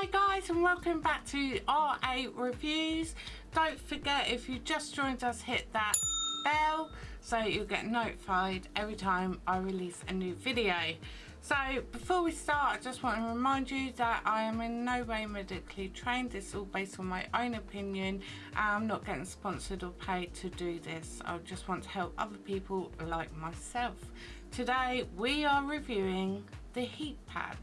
Hi guys and welcome back to R8 Reviews. Don't forget if you just joined us hit that bell so you'll get notified every time I release a new video. So before we start I just want to remind you that I am in no way medically trained. This is all based on my own opinion I'm not getting sponsored or paid to do this. I just want to help other people like myself. Today we are reviewing the heat pad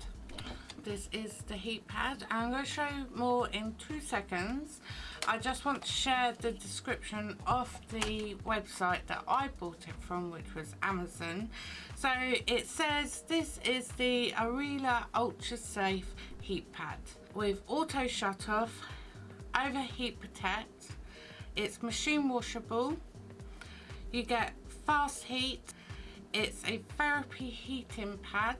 this is the heat pad. I'm going to show you more in two seconds. I just want to share the description of the website that i bought it from which was amazon. So it says this is the Arela ultra safe heat pad with auto shut off overheat protect. It's machine washable. You get fast heat. It's a therapy heating pad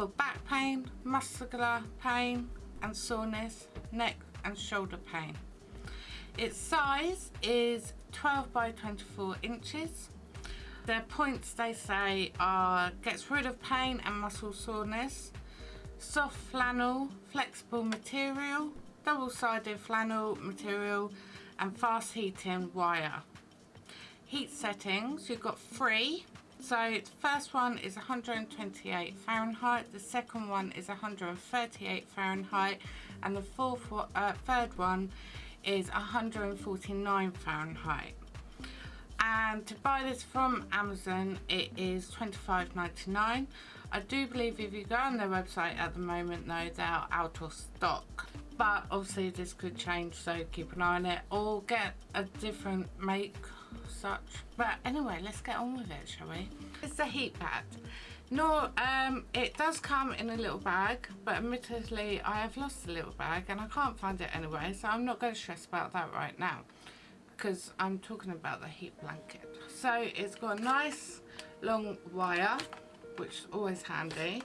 for back pain, muscular pain and soreness, neck and shoulder pain. Its size is 12 by 24 inches. Their points they say are gets rid of pain and muscle soreness, soft flannel, flexible material, double-sided flannel material and fast heating wire. Heat settings, you've got three so the first one is 128 Fahrenheit, the second one is 138 Fahrenheit, and the fourth, uh, third one is 149 Fahrenheit. And to buy this from Amazon, it is $25.99. I do believe if you go on their website at the moment though, they are out of stock. But obviously this could change, so keep an eye on it. Or get a different make such. But anyway let's get on with it shall we? It's a heat pad. No um it does come in a little bag but admittedly i have lost the little bag and i can't find it anyway so i'm not going to stress about that right now because i'm talking about the heat blanket. So it's got a nice long wire which is always handy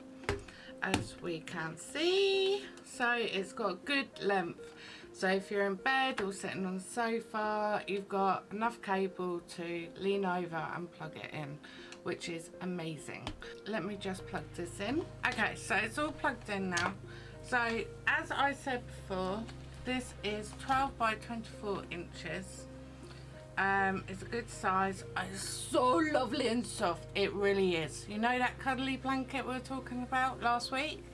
as we can see. So it's got good length so if you're in bed or sitting on the sofa, you've got enough cable to lean over and plug it in, which is amazing. Let me just plug this in. Okay, so it's all plugged in now. So as I said before, this is 12 by 24 inches. Um, it's a good size. It's so lovely and soft. It really is. You know that cuddly blanket we were talking about last week?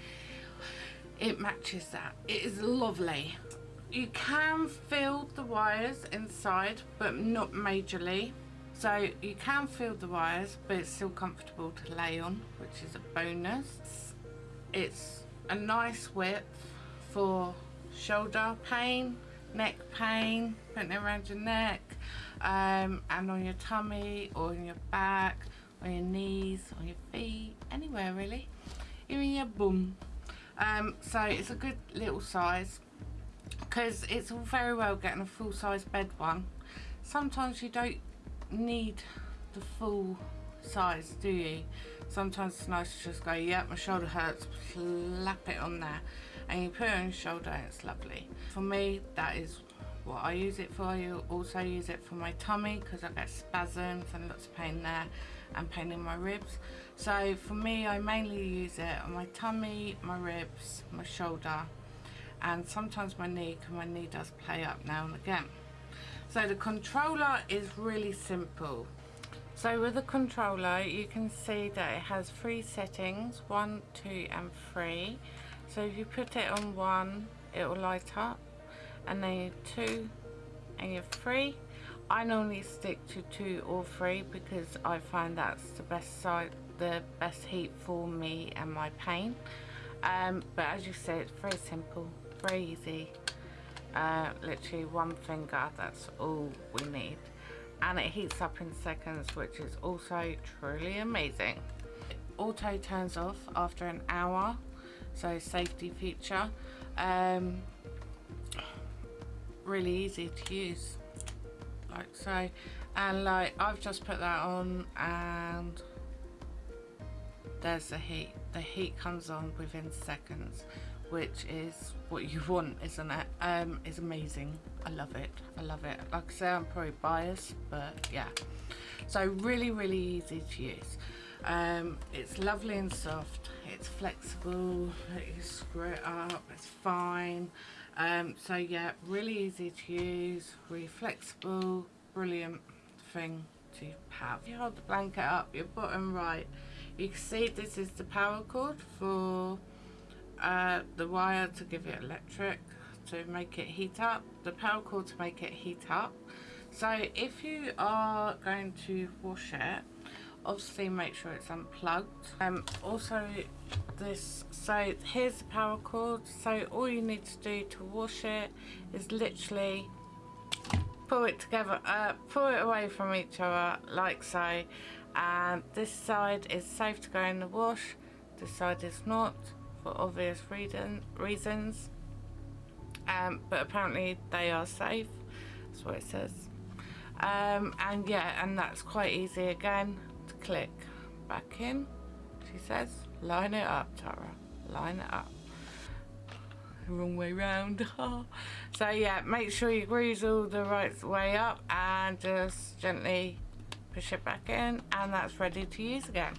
It matches that. It is lovely you can feel the wires inside but not majorly. So you can feel the wires but it's still comfortable to lay on which is a bonus. It's a nice width for shoulder pain neck pain putting it around your neck um, and on your tummy or on your back on your knees on your feet anywhere really. Even your bum. Um, so it's a good little size because it's all very well getting a full-size bed one. Sometimes you don't need the full size do you? Sometimes it's nice to just go yeah my shoulder hurts slap it on there. And you put it on your shoulder and it's lovely. For me that is what I use it for. I also use it for my tummy because I get spasms and lots of pain there and pain in my ribs. So for me I mainly use it on my tummy my ribs my shoulder and sometimes my knee because my knee does play up now and again. So the controller is really simple. So with the controller you can see that it has three settings one two and three. So if you put it on one it will light up and then you two and you're three. I normally stick to two or three because I find that's the best side the best heat for me and my pain. Um, but as you said it's very simple easy uh, literally one finger that's all we need. And it heats up in seconds which is also truly amazing. Auto turns off after an hour so safety feature. Um, really easy to use like so. And like I've just put that on and there's the heat. The heat comes on within seconds which is what you want isn't it um it's amazing i love it i love it like i say i'm probably biased but yeah so really really easy to use Um, it's lovely and soft. It's flexible. You screw it up. It's fine. Um, so yeah, really easy to use. Really flexible. Brilliant thing to have. You hold the blanket up, your bottom right, you can see this is the power cord for uh, the wire to give it electric to make it heat up. The power cord to make it heat up. So if you are going to wash it, obviously make sure it's unplugged um also this so here's the power cord so all you need to do to wash it is literally pull it together uh pull it away from each other like so and this side is safe to go in the wash this side is not for obvious reason reasons. Um but apparently they are safe. That's what it says. Um and yeah and that's quite easy again to click back in she says. Line it up Tara. Line it up. Wrong way round. So yeah make sure you grease all the right way up and just gently push it back in and that's ready to use again.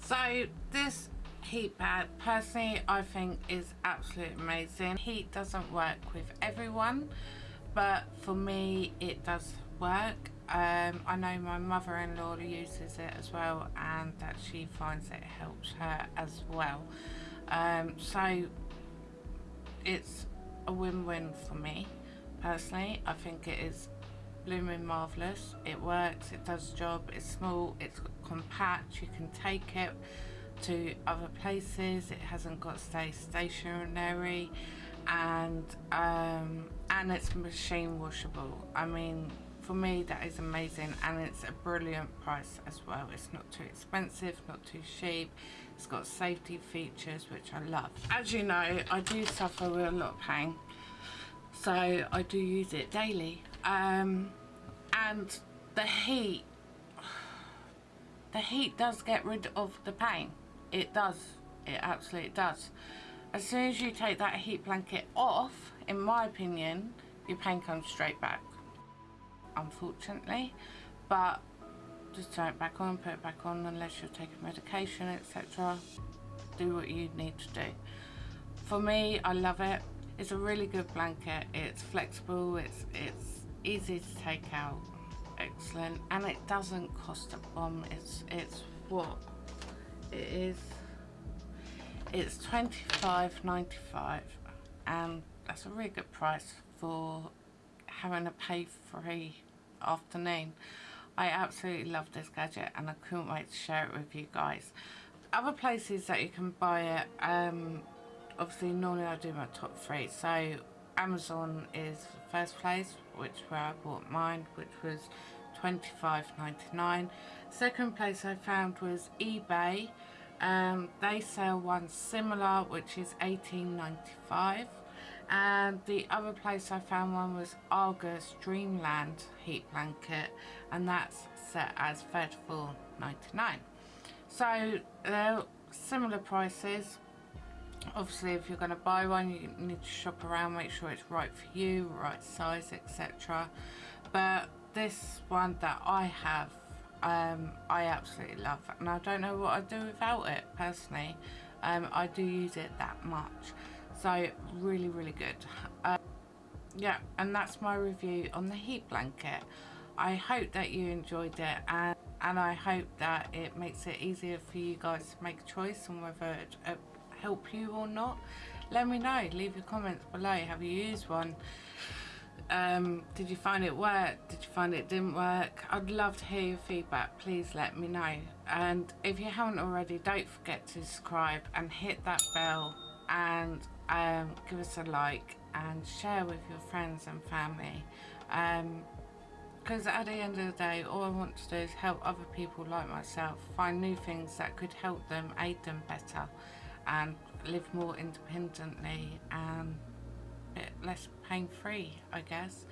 So this heat pad personally I think is absolutely amazing heat doesn't work with everyone but for me it does work um, I know my mother-in-law uses it as well and that she finds it helps her as well. Um, so it's a win-win for me personally. I think it is blooming marvellous. It works, it does job, it's small, it's compact, you can take it to other places, it hasn't got to stay stationary and um, and it's machine washable. I mean for me that is amazing and it's a brilliant price as well. It's not too expensive not too cheap. It's got safety features which I love. As you know I do suffer with a lot of pain so I do use it daily. Um, and the heat the heat does get rid of the pain it does. It absolutely does. As soon as you take that heat blanket off in my opinion your pain comes straight back. Unfortunately. But just turn it back on put it back on unless you're taking medication etc do what you need to do. For me I love it. It's a really good blanket. It's flexible. It's it's easy to take out. Excellent. And it doesn't cost a bomb. It's it's what it is it's 25.95 and that's a really good price for having a pay free afternoon. I absolutely love this gadget and I couldn't wait to share it with you guys. Other places that you can buy it, um, obviously normally I do my top three. So Amazon is first place, which where I bought mine, which was $25.99. Second place I found was eBay. Um, they sell one similar, which is $18.95 and the other place I found one was Argos Dreamland heat blanket and that's set as $34.99 so they're similar prices obviously if you're going to buy one you need to shop around make sure it's right for you right size etc but this one that I have um, I absolutely love and I don't know what I'd do without it personally. Um, I do use it that much. So really really good. Uh, yeah and that's my review on the heat blanket. I hope that you enjoyed it and and I hope that it makes it easier for you guys to make a choice on whether it uh, help you or not. Let me know. Leave your comments below. Have you used one um, did you find it work? Did you find it didn't work? I'd love to hear your feedback. Please let me know. And if you haven't already don't forget to subscribe and hit that bell and um, give us a like and share with your friends and family. Because um, at the end of the day all I want to do is help other people like myself find new things that could help them aid them better and live more independently and bit less pain free I guess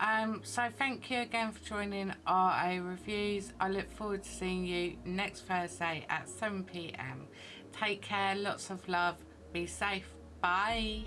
um, so thank you again for joining RA Reviews. I look forward to seeing you next Thursday at 7pm. Take care, lots of love, be safe. Bye.